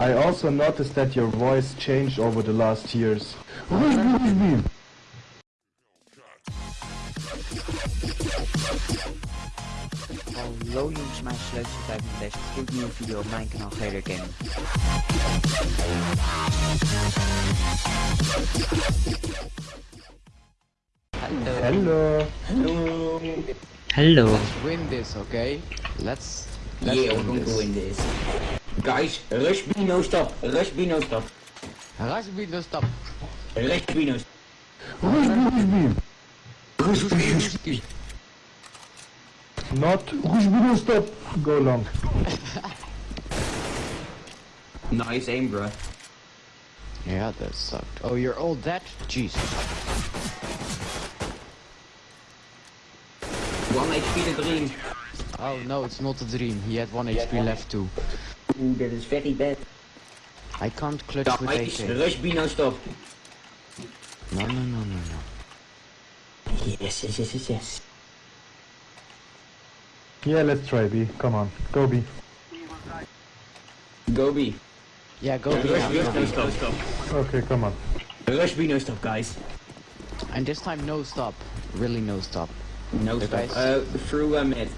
I also noticed that your voice changed over the last years. Hallo jongens, mijn sleutel 35. Goed nieuwe video op mijn kanaal Gator Gaming. Hallo. Hello. Hallo. Let's win this, okay? Let's let's yeah, we're going to this. win this. Guys, rush B, no stop. Rush B, no stop. Rush B, no stop. Rush B, no stop. Not Rushbino stop. Go long. Nice aim, bro. Yeah, that sucked. Oh, you're all That Jesus. One HP the dream. Oh no, it's not a dream. He had one HP left too. Ooh, that is very bad. I can't clutch with Guys, AK. rush B, no stop. No, no, no, no, no. Yes, yes, yes, yes, yes. Yeah, let's try B. Come on. Go B. Go B. Yeah, go Rush B B, now, no go B. stop. Okay, come on. Rush B, no stop, guys. And this time no stop. Really no stop. No The stop. guys- Uh, through uh, mid.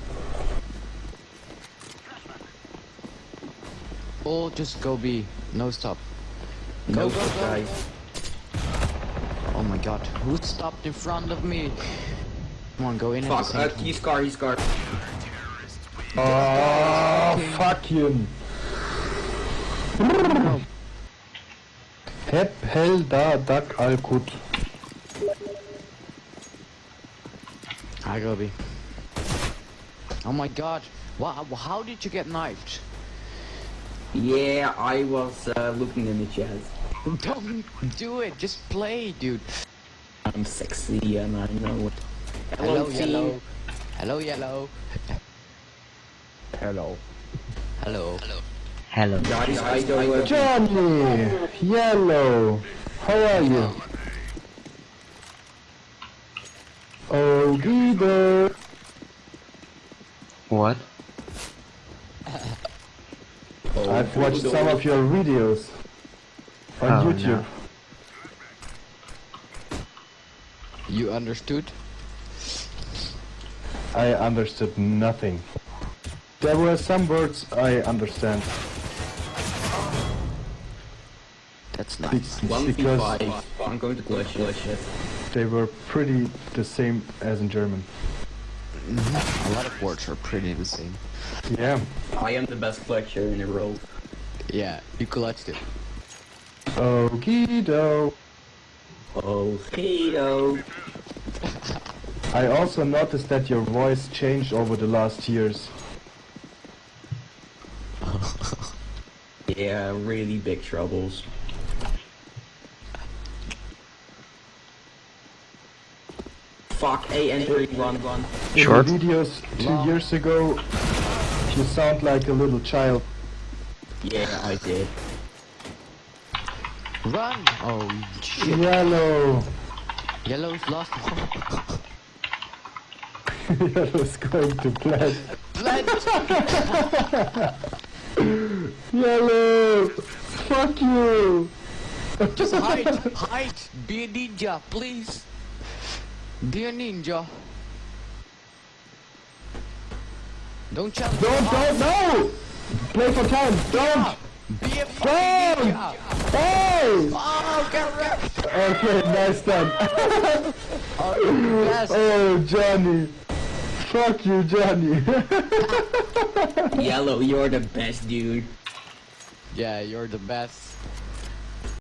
Or just go B. No stop. No Go, go, stop, guys. Oh my god. Who stopped in front of me? Come on, go in at the Fuck, same uh, he's car, he's car. Oh, fuck you. Hep hel da dak al kut. Hi, Gobi. Oh my god. Wow, how did you get knifed? Yeah, I was uh, looking in the chat. Don't do it. Just play, dude. I'm sexy and I know it. Hello, team. yellow. Hello, yellow. Hello. Hello. Hello. Guys, I go uh, Johnny! Yellow! How are you? Oh, Guido! What? I've watched some of your videos on Oh, YouTube. no. You understood? I understood nothing. There were some words I understand. That's be- nice. One v because five. I'm going to clutch it. they were pretty the same as in German. A lot of words are pretty the same. Yeah. I am the best clutcher in the world. Yeah, you clutched it. Oh, Guido! Oh, Guido. I also noticed that your voice changed over the last years. Yeah, really big troubles. Fuck, A entering one one. In Short. the videos two years ago, you sound like a little child. Yeah, I did. Run! Oh shit. Yellow! Yellow's lost. Yellow's going to plant. Plant! Yellow! Fuck you! Just hide! Hide! Be a ninja, please! Be a ninja! Don't challenge Don't, don't, no! Play for time, don't! Be a Don't! fucking ninja! Hey! Oh, get wrecked! Okay, nice done. Oh, you oh, Johnny. Fuck you, Johnny. Yellow, you're the best dude. Yeah, you're the best.